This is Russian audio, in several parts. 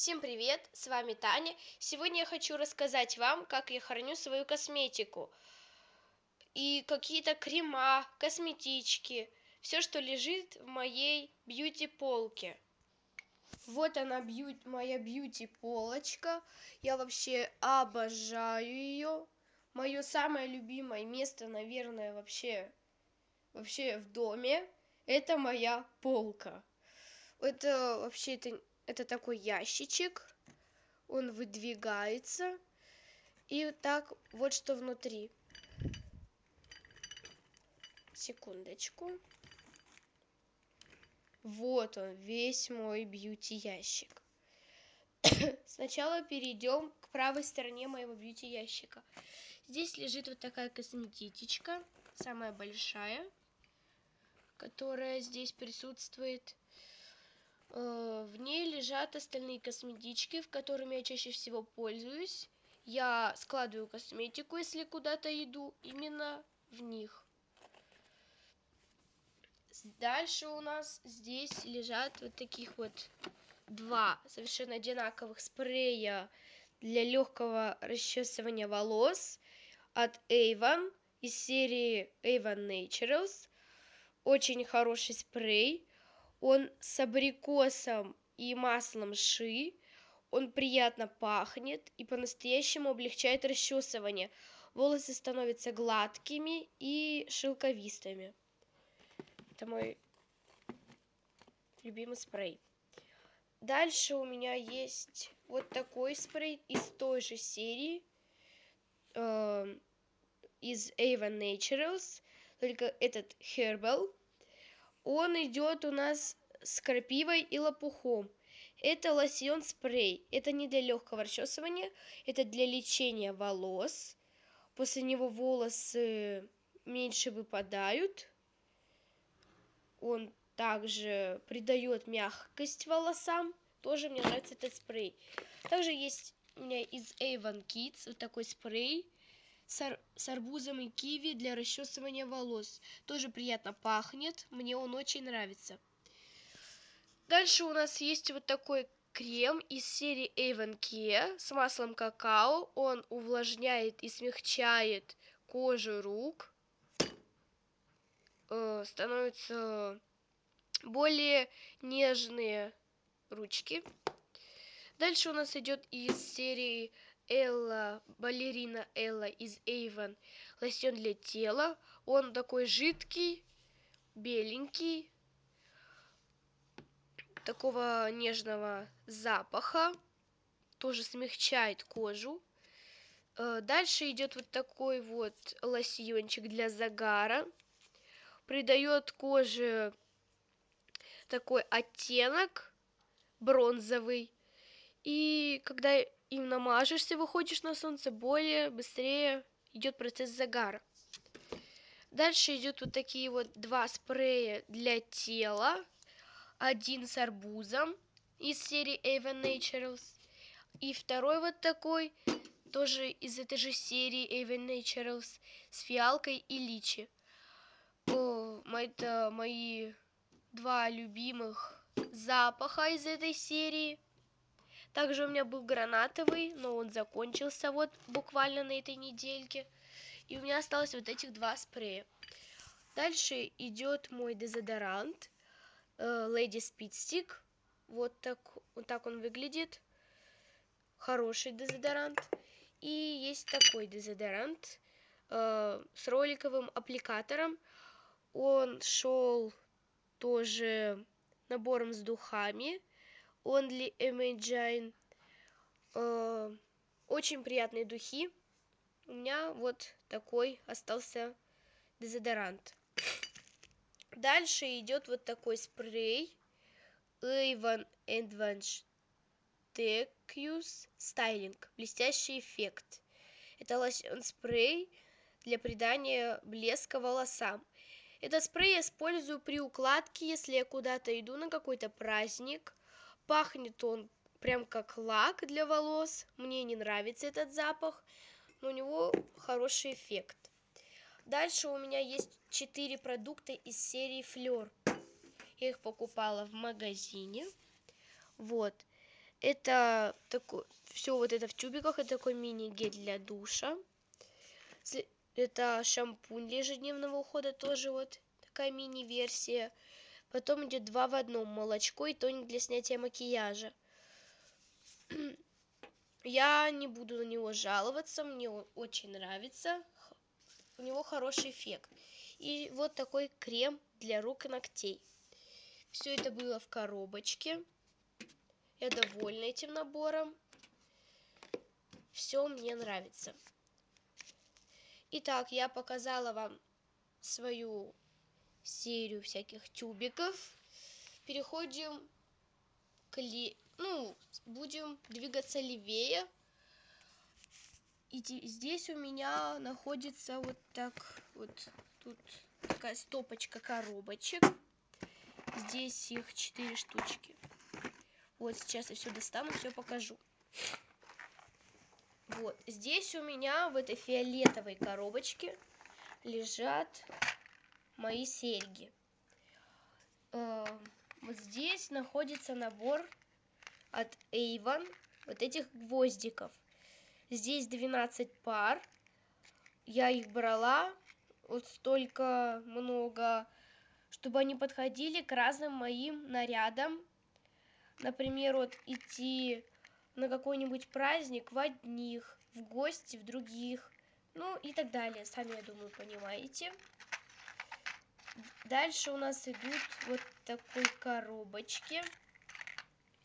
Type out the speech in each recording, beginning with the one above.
Всем привет, с вами Таня. Сегодня я хочу рассказать вам, как я храню свою косметику. И какие-то крема, косметички, все, что лежит в моей бьюти-полке. Вот она, бью... моя бьюти-полочка. Я вообще обожаю ее. Мое самое любимое место, наверное, вообще, вообще в доме, это моя полка. Это вообще это это такой ящичек. Он выдвигается. И так вот что внутри. Секундочку. Вот он весь мой бьюти ящик сначала перейдем к правой стороне моего бьюти ящика здесь лежит вот такая косметичка самая большая которая здесь присутствует в ней лежат остальные косметички, в которыми я чаще всего пользуюсь. Я складываю косметику, если куда-то иду, именно в них. Дальше у нас здесь лежат вот таких вот два совершенно одинаковых спрея для легкого расчесывания волос от Avon из серии Avon Naturals. Очень хороший спрей он с абрикосом и маслом ши. Он приятно пахнет и по-настоящему облегчает расчесывание. Волосы становятся гладкими и шелковистыми. Это мой любимый спрей. Дальше у меня есть вот такой спрей из той же серии э, из Avon Naturals. Только этот Herbal он идет у нас с крапивой и лопухом. Это лосьон спрей. Это не для легкого расчесывания это для лечения волос. После него волосы меньше выпадают. Он также придает мягкость волосам. Тоже мне нравится этот спрей. Также есть у меня из Avon Kids вот такой спрей с, ар с арбузом и киви для расчесывания волос. Тоже приятно пахнет, мне он очень нравится. Дальше у нас есть вот такой крем из серии Avon Care с маслом какао. Он увлажняет и смягчает кожу рук. Э, становятся более нежные ручки. Дальше у нас идет из серии Элла, балерина Элла из Avon, лосьон для тела. Он такой жидкий, беленький, такого нежного запаха, тоже смягчает кожу. Э, дальше идет вот такой вот лосьончик для загара, придает коже такой оттенок бронзовый. И когда им намажешься, выходишь на солнце, более быстрее идет процесс загара. Дальше идет вот такие вот два спрея для тела. Один с арбузом из серии Avon Naturals. И второй вот такой, тоже из этой же серии Avon Naturals, с фиалкой и личи. О, это мои два любимых запаха из этой серии. Также у меня был гранатовый, но он закончился вот буквально на этой недельке. И у меня осталось вот этих два спрея. Дальше идет мой дезодорант э, Lady Speed Stick. Вот так, вот так он выглядит. Хороший дезодорант. И есть такой дезодорант э, с роликовым аппликатором. Он шел тоже набором с духами Only Imagine. Э, очень приятные духи. У меня вот такой остался дезодорант. Дальше идет вот такой спрей. Avon Advanced Tecus Styling. Блестящий эффект. Это лосьон спрей для придания блеска волосам. Этот спрей я использую при укладке, если я куда-то иду на какой-то праздник пахнет он прям как лак для волос. Мне не нравится этот запах но у него хороший эффект. Дальше у меня есть четыре продукта из серии флер я их покупала в магазине. Вот. Это такой, все вот это в тюбиках, это такой мини-гель для душа. Это шампунь для ежедневного ухода, тоже вот такая мини-версия. Потом идет два в одном, молочко и тоник для снятия макияжа. Я не буду на него жаловаться, мне очень нравится. У него хороший эффект. И вот такой крем для рук и ногтей. Все это было в коробочке. Я довольна этим набором. Все мне нравится. Итак, я показала вам свою серию всяких тюбиков. Переходим к ли... ну, будем двигаться левее. И здесь у меня находится вот так вот тут такая стопочка коробочек. Здесь их четыре штучки. Вот сейчас я все достану, все покажу. Вот, здесь у меня в этой фиолетовой коробочке лежат мои серьги. Э, вот здесь находится набор от Avon вот этих гвоздиков. Здесь 12 пар. Я их брала вот столько много, чтобы они подходили к разным моим нарядам. Например, вот идти на какой-нибудь праздник в одних, в гости в других, ну и так далее. Сами, я думаю, понимаете. Дальше у нас идут вот такой коробочки,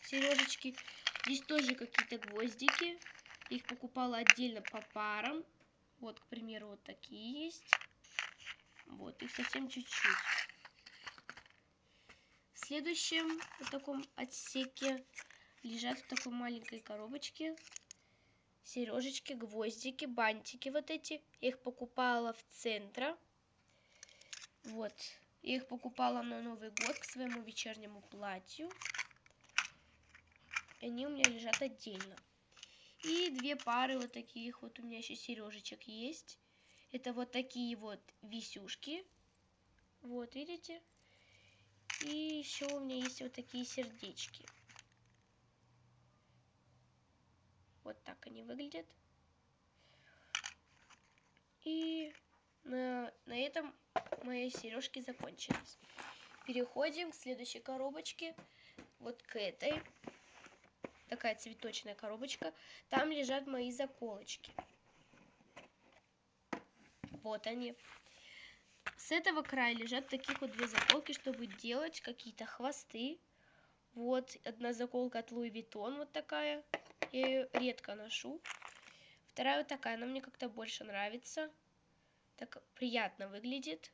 сережечки. Здесь тоже какие-то гвоздики. Их покупала отдельно по парам. Вот, к примеру, вот такие есть. Вот, их совсем чуть-чуть. В следующем вот таком отсеке лежат в такой маленькой коробочке сережечки, гвоздики, бантики вот эти. Я их покупала в центре. Вот. Я их покупала на Новый год к своему вечернему платью. Они у меня лежат отдельно. И две пары вот таких вот у меня еще сережечек есть. Это вот такие вот висюшки. Вот, видите? И еще у меня есть вот такие сердечки. Вот так они выглядят. И на, на этом мои сережки закончились. Переходим к следующей коробочке. Вот к этой. Такая цветочная коробочка. Там лежат мои заколочки. Вот они. С этого края лежат таких вот две заколки, чтобы делать какие-то хвосты. Вот одна заколка от Louis Vuitton, вот такая. Я ее редко ношу. Вторая вот такая, она мне как-то больше нравится. Так приятно выглядит.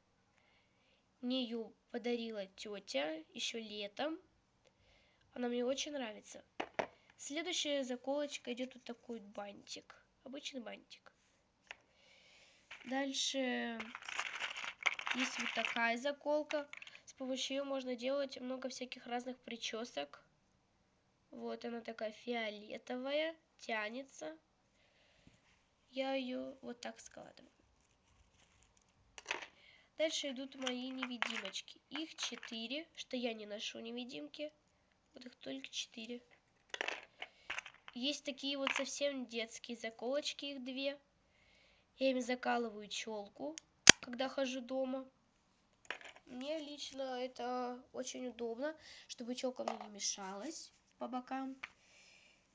Мне ее подарила тетя еще летом. Она мне очень нравится. Следующая заколочка идет вот такой бантик. Обычный бантик. Дальше есть вот такая заколка. С помощью ее можно делать много всяких разных причесок. Вот она такая фиолетовая, тянется. Я ее вот так складываю. Дальше идут мои невидимочки. Их четыре, что я не ношу невидимки. Вот их только четыре. Есть такие вот совсем детские заколочки, их две. Я им закалываю челку, когда хожу дома. Мне лично это очень удобно, чтобы челка мне не мешалась по бокам.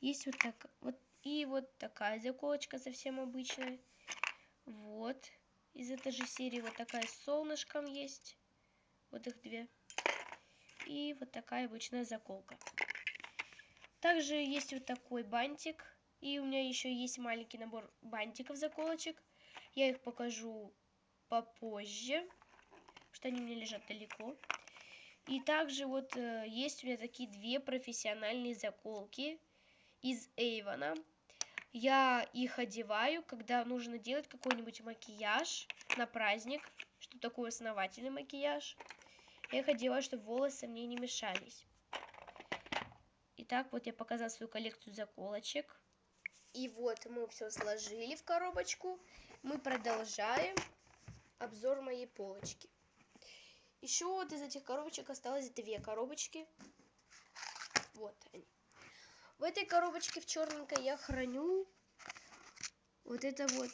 Есть вот так вот и вот такая заколочка совсем обычная. Вот. Из этой же серии вот такая с солнышком есть. Вот их две. И вот такая обычная заколка. Также есть вот такой бантик. И у меня еще есть маленький набор бантиков заколочек. Я их покажу попозже, что они мне лежат далеко. И также вот э, есть у меня такие две профессиональные заколки из Эйвона. Я их одеваю, когда нужно делать какой-нибудь макияж на праздник, что такое основательный макияж. Я их одеваю, чтобы волосы мне не мешались. Итак, вот я показала свою коллекцию заколочек. И вот мы все сложили в коробочку. Мы продолжаем обзор моей полочки. Еще вот из этих коробочек осталось две коробочки. Вот они. В этой коробочке в черненькой я храню вот это вот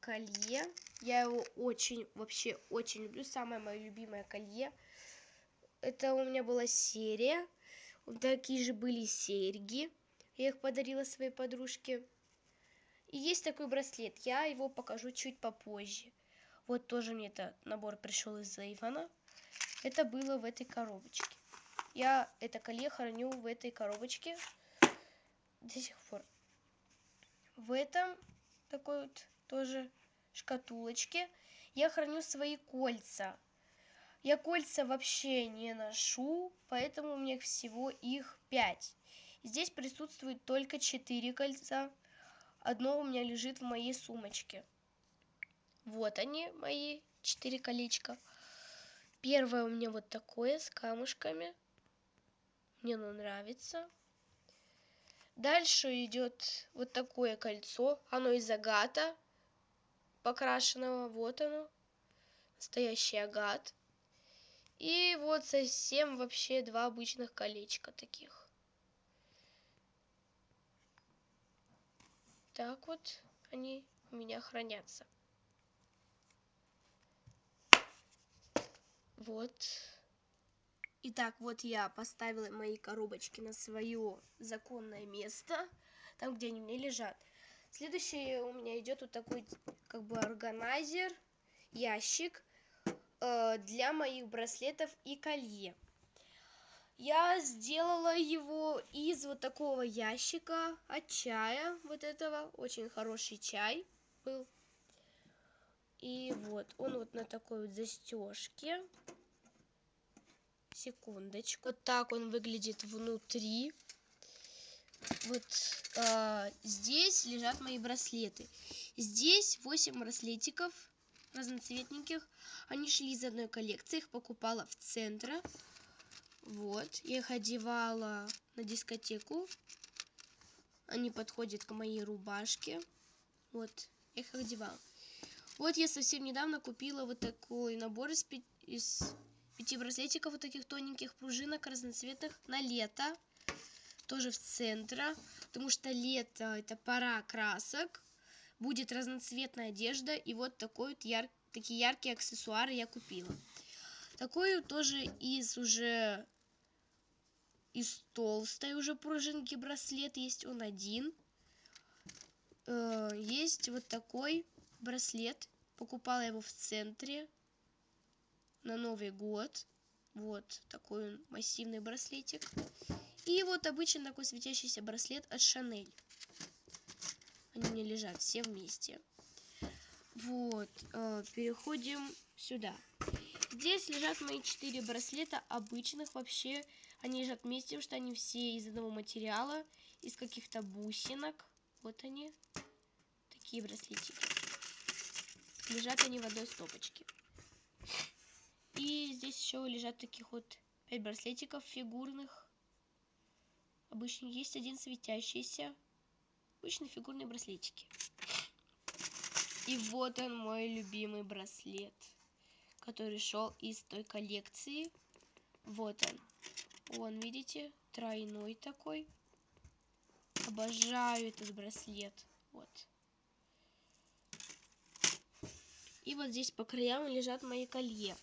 колье. Я его очень, вообще очень люблю. Самое мое любимое колье. Это у меня была серия. Такие же были серьги. Я их подарила своей подружке. И есть такой браслет. Я его покажу чуть попозже. Вот тоже мне этот набор пришел из Ивана. Это было в этой коробочке. Я это колье храню в этой коробочке до сих пор. В этом такой вот тоже шкатулочке я храню свои кольца. Я кольца вообще не ношу, поэтому у меня всего их 5. Здесь присутствует только 4 кольца. Одно у меня лежит в моей сумочке. Вот они, мои 4 колечка. Первое у меня вот такое с камушками. Мне оно нравится. Дальше идет вот такое кольцо. Оно из агата покрашенного. Вот оно. Настоящий агат. И вот совсем вообще два обычных колечка таких. Так вот они у меня хранятся. Вот. Итак, вот я поставила мои коробочки на свое законное место, там, где они мне лежат. Следующее у меня идет вот такой, как бы, органайзер, ящик э, для моих браслетов и колье. Я сделала его из вот такого ящика от чая, вот этого, очень хороший чай был. И вот, он вот на такой вот застежке секундочку. Вот так он выглядит внутри. Вот э, здесь лежат мои браслеты. Здесь 8 браслетиков разноцветненьких. Они шли из одной коллекции, их покупала в центре. Вот, я их одевала на дискотеку. Они подходят к моей рубашке. Вот, я их одевала. Вот я совсем недавно купила вот такой набор из, из пяти браслетиков вот таких тоненьких пружинок разноцветных на лето. Тоже в центре, потому что лето это пора красок. Будет разноцветная одежда и вот такой вот яр... такие яркие аксессуары я купила. Такую тоже из уже из толстой уже пружинки браслет есть он один. Э, есть вот такой браслет. Покупала его в центре на Новый год. Вот такой он массивный браслетик. И вот обычный такой светящийся браслет от Шанель. Они мне лежат все вместе. Вот, э, переходим сюда. Здесь лежат мои четыре браслета обычных вообще. Они лежат вместе, потому что они все из одного материала, из каких-то бусинок. Вот они, такие браслетики. Лежат они в одной стопочке. И здесь еще лежат таких вот 5 браслетиков фигурных. Обычно есть один светящийся. Обычные фигурные браслетики. И вот он мой любимый браслет, который шел из той коллекции. Вот он. Он, видите, тройной такой. Обожаю этот браслет. Вот. И вот здесь по краям лежат мои колье.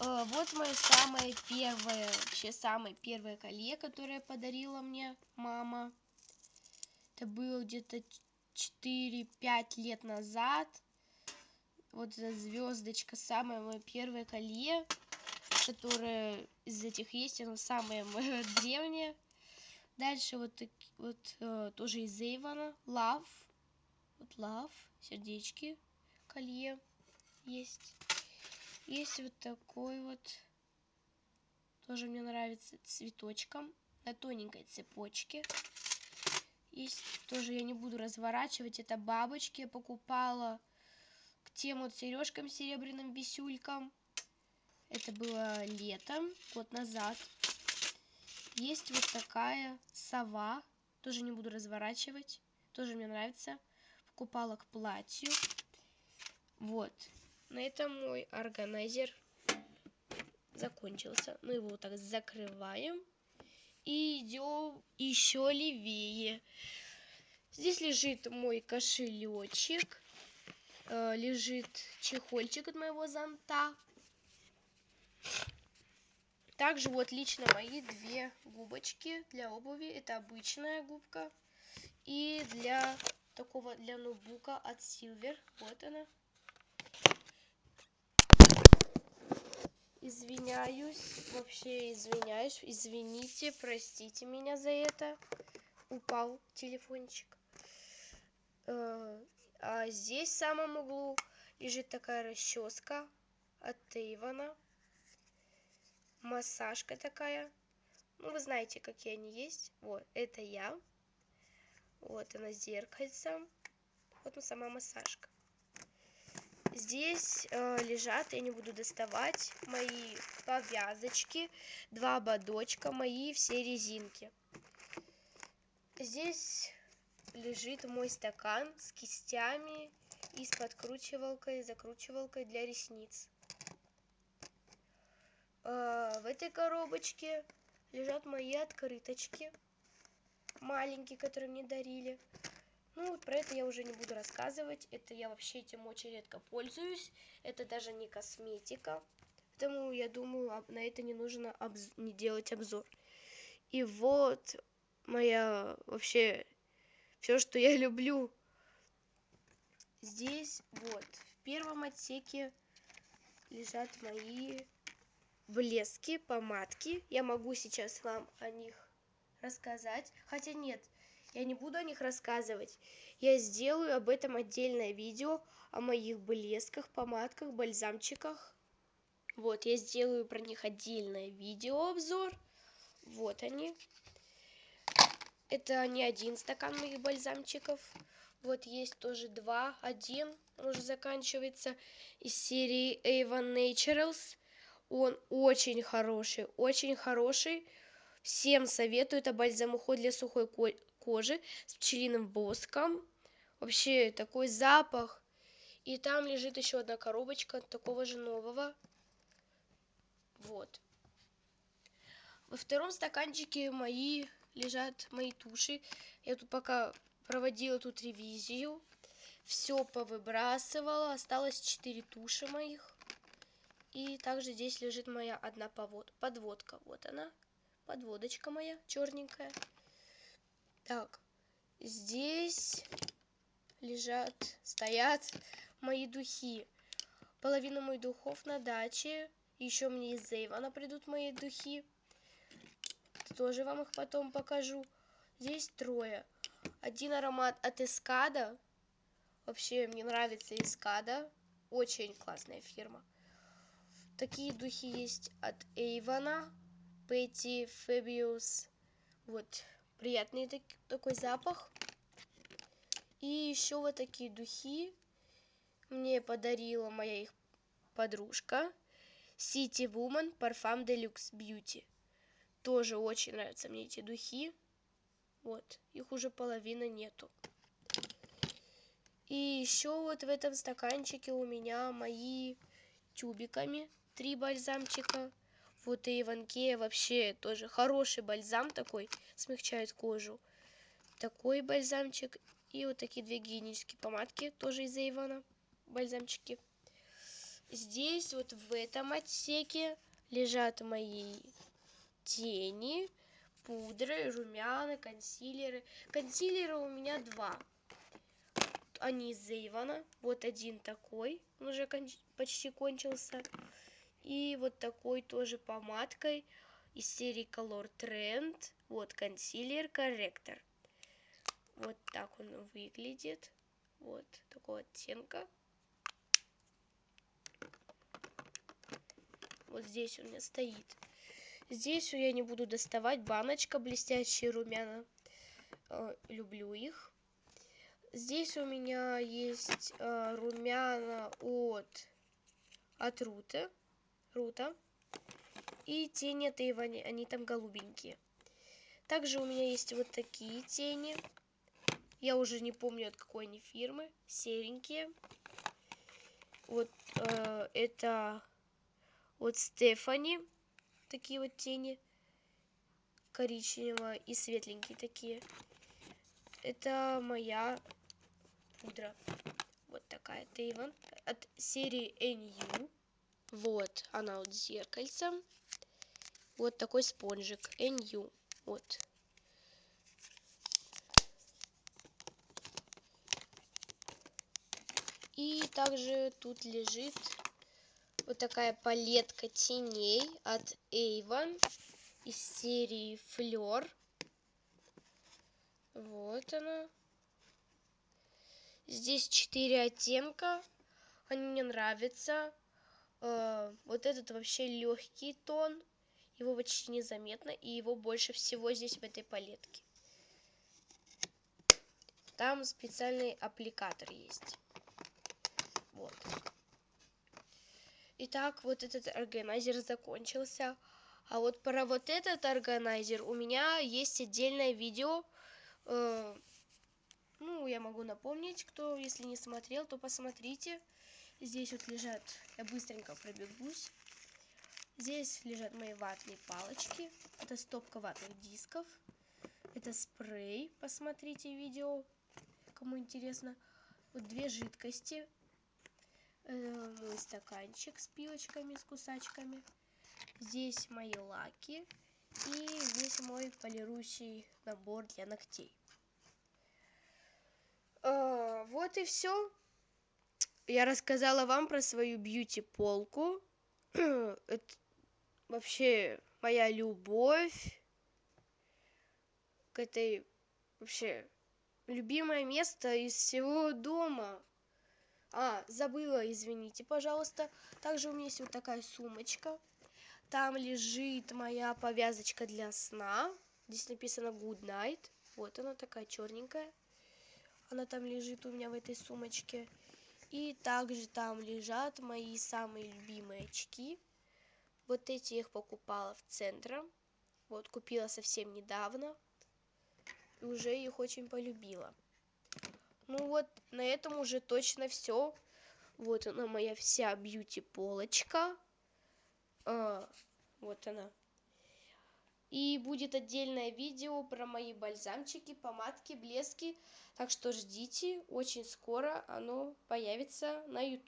Э, вот мое самое первое, вообще самое первое колье, которое подарила мне мама. Это было где-то 4-5 лет назад. Вот эта звездочка, самое мое первое колье, которое из этих есть, оно самое мое древнее. Дальше вот, вот э, тоже из Эйвона, Love, вот Love, сердечки, колье есть. Есть вот такой вот, тоже мне нравится, цветочком на тоненькой цепочке. Есть тоже, я не буду разворачивать, это бабочки. Я покупала к тем вот сережкам серебряным висюлькам. Это было летом, год назад. Есть вот такая сова, тоже не буду разворачивать, тоже мне нравится. Покупала к платью. Вот, на этом мой органайзер закончился. Мы его вот так закрываем. И идем еще левее. Здесь лежит мой кошелечек. Э, лежит чехольчик от моего зонта. Также вот лично мои две губочки для обуви. Это обычная губка. И для такого, для ноутбука от Silver. Вот она. Извиняюсь, вообще извиняюсь, извините, простите меня за это. Упал телефончик. Э, а здесь в самом углу лежит такая расческа от Тейвана. Массажка такая. Ну, вы знаете, какие они есть. Вот, это я. Вот она зеркальце. Вот она сама массажка. Здесь э, лежат, я не буду доставать, мои повязочки, два ободочка, мои все резинки. Здесь лежит мой стакан с кистями и с подкручивалкой, закручивалкой для ресниц. Э, в этой коробочке лежат мои открыточки, маленькие, которые мне дарили. Ну, вот про это я уже не буду рассказывать. Это я вообще этим очень редко пользуюсь. Это даже не косметика. Поэтому я думаю, на это не нужно обз... не делать обзор. И вот моя вообще все, что я люблю. Здесь вот в первом отсеке лежат мои блески, помадки. Я могу сейчас вам о них рассказать. Хотя нет, я не буду о них рассказывать. Я сделаю об этом отдельное видео, о моих блесках, помадках, бальзамчиках. Вот, я сделаю про них отдельное видеообзор. Вот они. Это не один стакан моих бальзамчиков. Вот есть тоже два. Один уже заканчивается из серии Avon Naturals. Он очень хороший, очень хороший. Всем советую. Это бальзам уход для сухой кожи с пчелиным воском. Вообще такой запах. И там лежит еще одна коробочка такого же нового. Вот. Во втором стаканчике мои лежат мои туши. Я тут пока проводила тут ревизию. Все повыбрасывала. Осталось 4 туши моих. И также здесь лежит моя одна подводка. Вот она. Подводочка моя черненькая. Так, здесь лежат, стоят мои духи. Половина моих духов на даче. Еще мне из Зейвана придут мои духи. Тоже вам их потом покажу. Здесь трое. Один аромат от Эскада. Вообще, мне нравится Эскада. Очень классная фирма. Такие духи есть от Эйвана. Петти, Фебиус. Вот приятный так, такой запах. И еще вот такие духи мне подарила моя их подружка. City Woman Parfum Deluxe Beauty. Тоже очень нравятся мне эти духи. Вот, их уже половины нету. И еще вот в этом стаканчике у меня мои тюбиками три бальзамчика. Вот и Иванкея вообще тоже хороший бальзам такой, смягчает кожу. Такой бальзамчик. И вот такие две гигиенические помадки, тоже из-за Ивана, бальзамчики. Здесь вот в этом отсеке лежат мои тени, пудры, румяна, консилеры. Консилеры у меня два. Они из Ивана. Вот один такой, он уже кон почти кончился. И вот такой тоже помадкой из серии Color Trend. Вот консилер, корректор. Вот так он выглядит. Вот такого оттенка. Вот здесь у меня стоит. Здесь я не буду доставать. Баночка блестящие румяна. Э, люблю их. Здесь у меня есть э, румяна от, от Рута. Рута. И тени от Эйвани, они там голубенькие. Также у меня есть вот такие тени. Я уже не помню, от какой они фирмы. Серенькие. Вот э, это вот Стефани. Такие вот тени. коричневого и светленькие такие. Это моя пудра. Вот такая Тейван от серии NU. Вот она вот с зеркальцем. Вот такой спонжик NU. Вот. И также тут лежит вот такая палетка теней от Avon из серии Fleur. Вот она. Здесь четыре оттенка. Они мне нравятся. Э, вот этот вообще легкий тон. Его почти незаметно. И его больше всего здесь в этой палетке. Там специальный аппликатор есть. Вот. Итак, вот этот органайзер закончился. А вот про вот этот органайзер у меня есть отдельное видео. Э, ну, я могу напомнить, кто, если не смотрел, то посмотрите. Здесь вот лежат, я быстренько пробегусь. Здесь лежат мои ватные палочки. Это стопка ватных дисков. Это спрей, посмотрите видео, кому интересно. Вот две жидкости. Это мой стаканчик с пилочками, с кусачками. Здесь мои лаки. И здесь мой полирующий набор для ногтей. А, вот и все. Я рассказала вам про свою бьюти-полку. Это вообще моя любовь к этой вообще любимое место из всего дома. А, забыла, извините, пожалуйста. Также у меня есть вот такая сумочка. Там лежит моя повязочка для сна. Здесь написано Good Night. Вот она такая черненькая. Она там лежит у меня в этой сумочке. И также там лежат мои самые любимые очки. Вот эти я их покупала в центре. Вот, купила совсем недавно. И уже их очень полюбила. Ну вот, на этом уже точно все. Вот она моя вся бьюти-полочка. А, вот она. И будет отдельное видео про мои бальзамчики, помадки, блески. Так что ждите, очень скоро оно появится на YouTube.